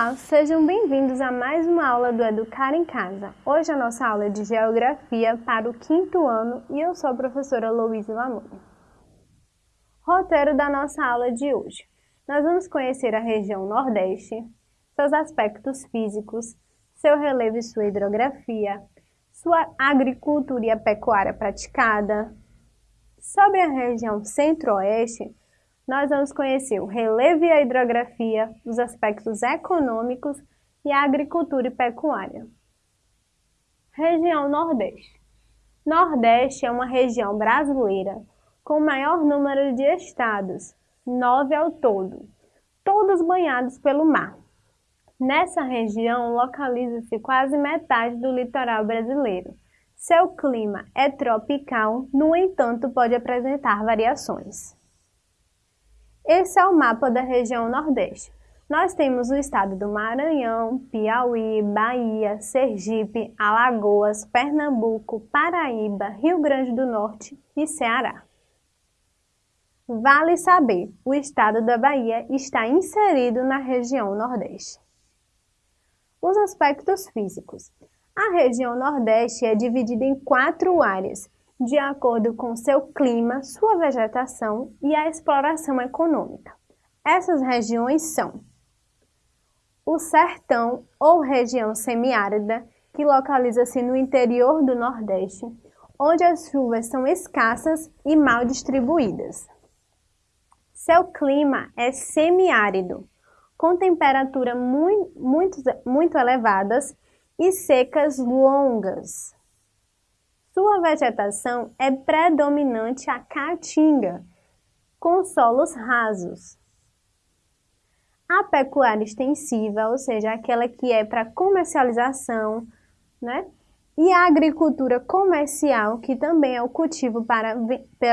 Olá, sejam bem-vindos a mais uma aula do Educar em Casa. Hoje a nossa aula é de Geografia para o quinto ano e eu sou a professora Louise Lamoni. Roteiro da nossa aula de hoje. Nós vamos conhecer a região Nordeste, seus aspectos físicos, seu relevo e sua hidrografia, sua agricultura e a pecuária praticada. Sobre a região Centro-Oeste, nós vamos conhecer o relevo e a hidrografia, os aspectos econômicos e a agricultura e pecuária. Região Nordeste. Nordeste é uma região brasileira com o maior número de estados, nove ao todo, todos banhados pelo mar. Nessa região localiza-se quase metade do litoral brasileiro. Seu clima é tropical, no entanto, pode apresentar variações. Esse é o mapa da região Nordeste. Nós temos o estado do Maranhão, Piauí, Bahia, Sergipe, Alagoas, Pernambuco, Paraíba, Rio Grande do Norte e Ceará. Vale saber, o estado da Bahia está inserido na região Nordeste. Os aspectos físicos. A região Nordeste é dividida em quatro áreas, de acordo com seu clima, sua vegetação e a exploração econômica. Essas regiões são o sertão ou região semiárida, que localiza-se no interior do Nordeste, onde as chuvas são escassas e mal distribuídas. Seu clima é semiárido, com temperaturas muito, muito, muito elevadas e secas longas. Sua vegetação é predominante a caatinga, com solos rasos. A pecuária extensiva, ou seja, aquela que é para comercialização, né? E a agricultura comercial, que também é o cultivo para,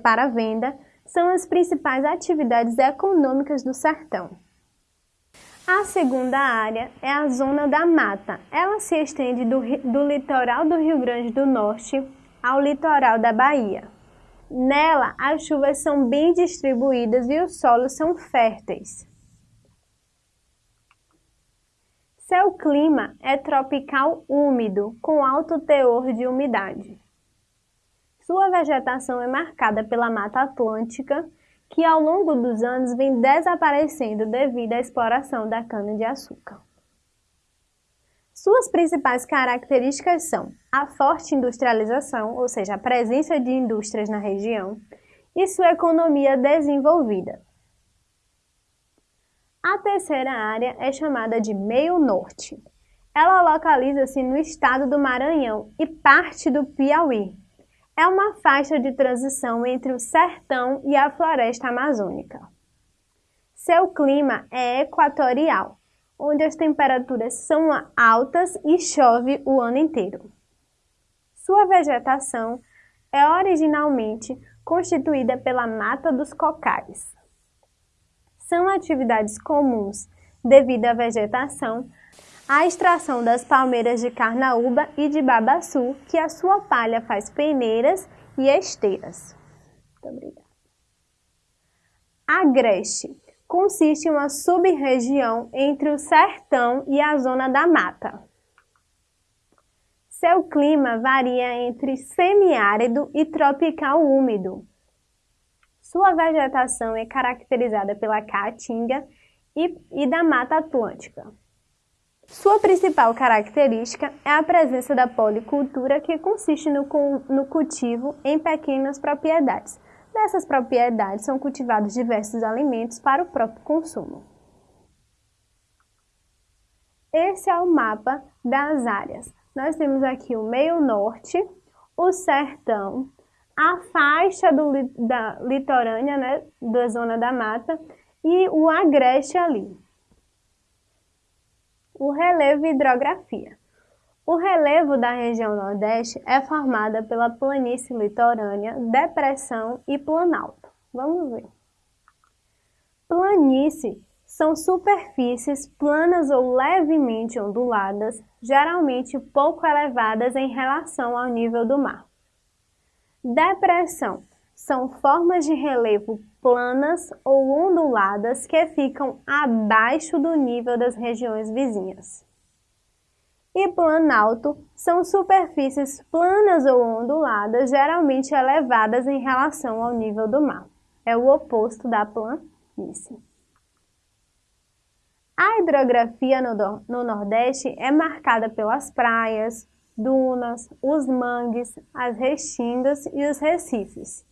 para venda, são as principais atividades econômicas do sertão. A segunda área é a zona da mata. Ela se estende do, do litoral do Rio Grande do Norte ao litoral da Bahia. Nela, as chuvas são bem distribuídas e os solos são férteis. Seu clima é tropical úmido, com alto teor de umidade. Sua vegetação é marcada pela Mata Atlântica, que ao longo dos anos vem desaparecendo devido à exploração da cana-de-açúcar. Suas principais características são a forte industrialização, ou seja, a presença de indústrias na região, e sua economia desenvolvida. A terceira área é chamada de Meio Norte. Ela localiza-se no estado do Maranhão e parte do Piauí. É uma faixa de transição entre o sertão e a floresta amazônica. Seu clima é equatorial, onde as temperaturas são altas e chove o ano inteiro. Sua vegetação é originalmente constituída pela mata dos cocais. São atividades comuns devido à vegetação, a extração das palmeiras de carnaúba e de babaçu, que a sua palha faz peneiras e esteiras. Muito obrigada. Agreste consiste em uma sub-região entre o sertão e a zona da mata. Seu clima varia entre semiárido e tropical úmido. Sua vegetação é caracterizada pela caatinga e, e da Mata Atlântica. Sua principal característica é a presença da policultura, que consiste no, no cultivo em pequenas propriedades, Nessas propriedades são cultivados diversos alimentos para o próprio consumo. Esse é o mapa das áreas. Nós temos aqui o meio norte, o sertão, a faixa do, da litorânea, né, da zona da mata, e o agreste ali. O relevo e hidrografia. O relevo da região Nordeste é formada pela planície litorânea, depressão e planalto. Vamos ver. Planície são superfícies planas ou levemente onduladas, geralmente pouco elevadas em relação ao nível do mar. Depressão são formas de relevo planas ou onduladas que ficam abaixo do nível das regiões vizinhas. E planalto são superfícies planas ou onduladas, geralmente elevadas em relação ao nível do mar. É o oposto da planície. A hidrografia no, no Nordeste é marcada pelas praias, dunas, os mangues, as restingas e os recifes.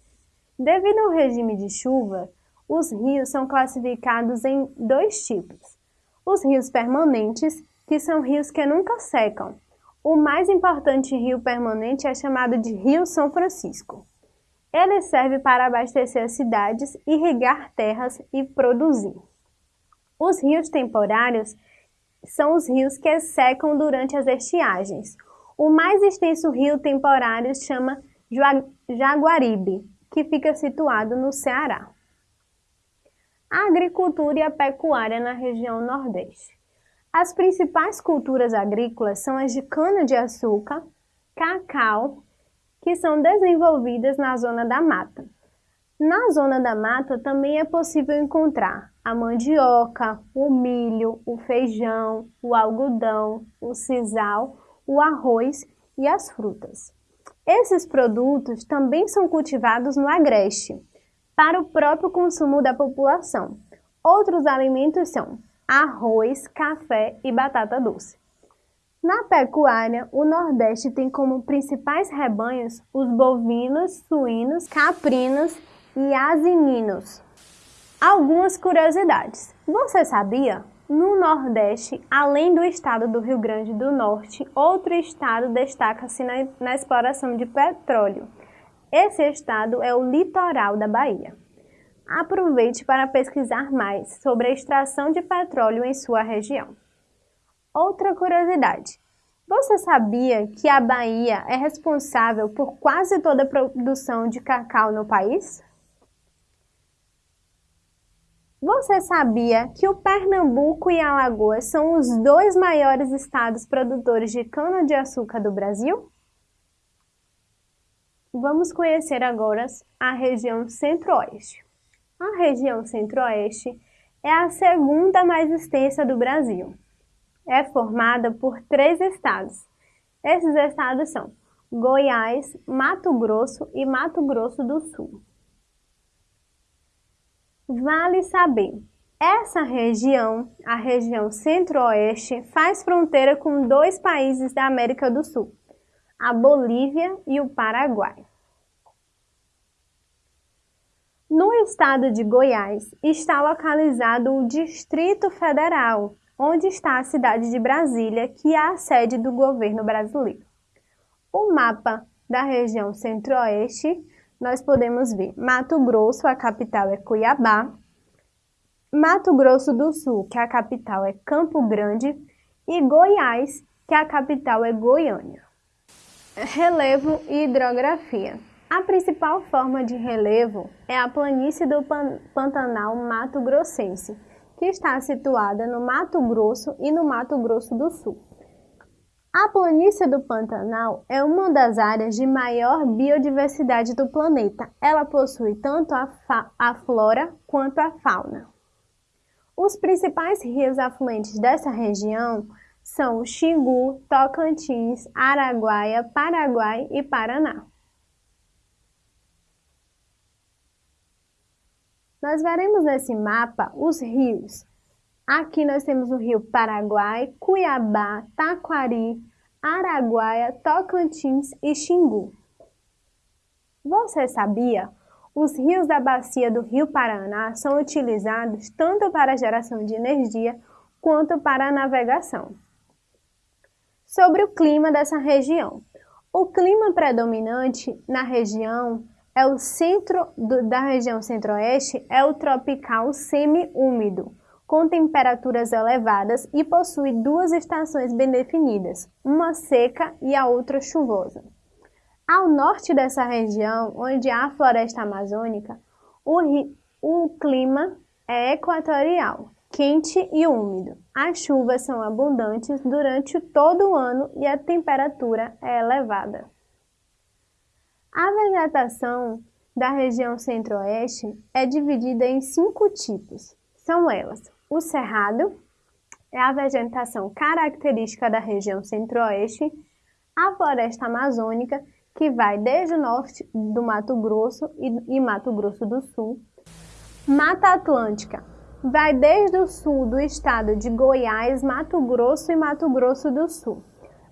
Devido ao regime de chuva, os rios são classificados em dois tipos. Os rios permanentes, que são rios que nunca secam. O mais importante rio permanente é chamado de Rio São Francisco. Ele serve para abastecer as cidades, irrigar terras e produzir. Os rios temporários são os rios que secam durante as estiagens. O mais extenso rio temporário chama Jaguaribe, que fica situado no Ceará. A agricultura e a pecuária na região Nordeste. As principais culturas agrícolas são as de cana-de-açúcar, cacau, que são desenvolvidas na zona da mata. Na zona da mata também é possível encontrar a mandioca, o milho, o feijão, o algodão, o sisal, o arroz e as frutas. Esses produtos também são cultivados no agreste, para o próprio consumo da população. Outros alimentos são arroz, café e batata doce. Na pecuária, o Nordeste tem como principais rebanhos os bovinos, suínos, caprinos e asininos. Algumas curiosidades. Você sabia no Nordeste, além do estado do Rio Grande do Norte, outro estado destaca-se na, na, exploração de petróleo. Esse estado é o litoral da Bahia. Aproveite para pesquisar mais sobre a extração de petróleo em sua região. Outra curiosidade: você sabia que a Bahia é responsável por quase toda a produção de cacau no país? Você sabia que o Pernambuco e Alagoas são os dois maiores estados produtores de cana-de-açúcar do Brasil? Vamos conhecer agora a região Centro-Oeste. A região Centro-Oeste é a segunda mais extensa do Brasil. É formada por três estados. Esses estados são Goiás, Mato Grosso e Mato Grosso do Sul. Vale saber, essa região, a região centro-oeste, faz fronteira com dois países da América do Sul, a Bolívia e o Paraguai. No estado de Goiás está localizado o Distrito Federal, onde está a cidade de Brasília, que é a sede do governo brasileiro. O mapa da região centro-oeste nós podemos ver Mato Grosso, a capital é Cuiabá, Mato Grosso do Sul, que a capital é Campo Grande, e Goiás, que a capital é Goiânia. Relevo e hidrografia. A principal forma de relevo é a planície do Pantanal Mato Grossense, que está situada no Mato Grosso e no Mato Grosso do Sul. A planície do Pantanal é uma das áreas de maior biodiversidade do planeta. Ela possui tanto a, a flora quanto a fauna. Os principais rios afluentes dessa região são o Xingu, Tocantins, Araguaia, Paraguai e Paraná. Nós veremos nesse mapa os rios Aqui nós temos o rio Paraguai, Cuiabá, Taquari, Araguaia, Tocantins e Xingu. Você sabia? Os rios da bacia do Rio Paraná são utilizados tanto para geração de energia quanto para a navegação. Sobre o clima dessa região. O clima predominante na região é o centro do, da região centro-oeste é o tropical semi-úmido, com temperaturas elevadas e possui duas estações bem definidas, uma seca e a outra chuvosa. Ao norte dessa região, onde há a floresta amazônica, o, o clima é equatorial, quente e úmido. As chuvas são abundantes durante todo o ano e a temperatura é elevada. Vegetação da região centro-oeste é dividida em cinco tipos. São elas: o cerrado, é a vegetação característica da região centro-oeste, a floresta amazônica, que vai desde o norte do Mato Grosso e, e Mato Grosso do Sul, Mata Atlântica, vai desde o sul do estado de Goiás, Mato Grosso e Mato Grosso do Sul.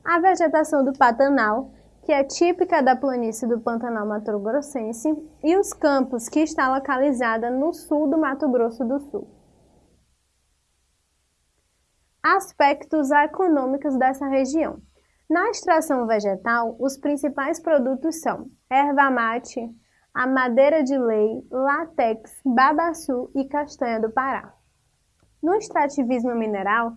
A vegetação do Pantanal, que é típica da planície do Pantanal Mato Grossense, e os campos, que está localizada no sul do Mato Grosso do Sul. Aspectos econômicos dessa região. Na extração vegetal, os principais produtos são erva mate, a madeira de lei, látex, babaçu e castanha do Pará. No extrativismo mineral,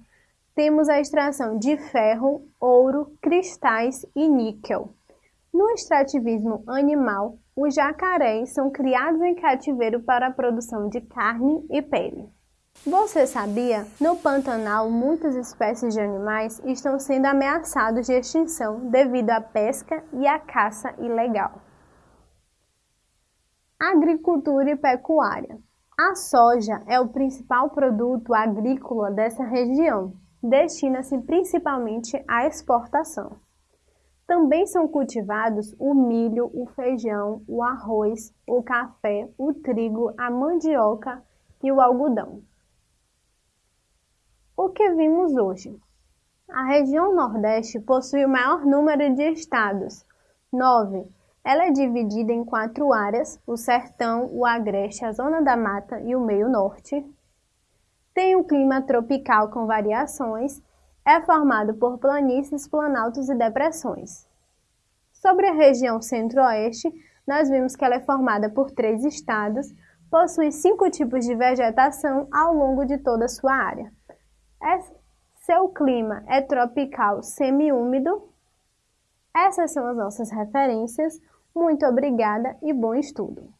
temos a extração de ferro, ouro, cristais e níquel. No extrativismo animal, os jacarés são criados em cativeiro para a produção de carne e pele. Você sabia? No Pantanal, muitas espécies de animais estão sendo ameaçados de extinção devido à pesca e à caça ilegal. Agricultura e pecuária. A soja é o principal produto agrícola dessa região. Destina-se principalmente à exportação. Também são cultivados o milho, o feijão, o arroz, o café, o trigo, a mandioca e o algodão. O que vimos hoje? A região Nordeste possui o maior número de estados, nove. Ela é dividida em quatro áreas: o Sertão, o Agreste, a Zona da Mata e o Meio Norte. Tem um clima tropical com variações é formado por planícies, planaltos e depressões. Sobre a região centro-oeste, nós vimos que ela é formada por três estados, possui cinco tipos de vegetação ao longo de toda a sua área. É, seu clima é tropical semiúmido. Essas são as nossas referências. Muito obrigada e bom estudo!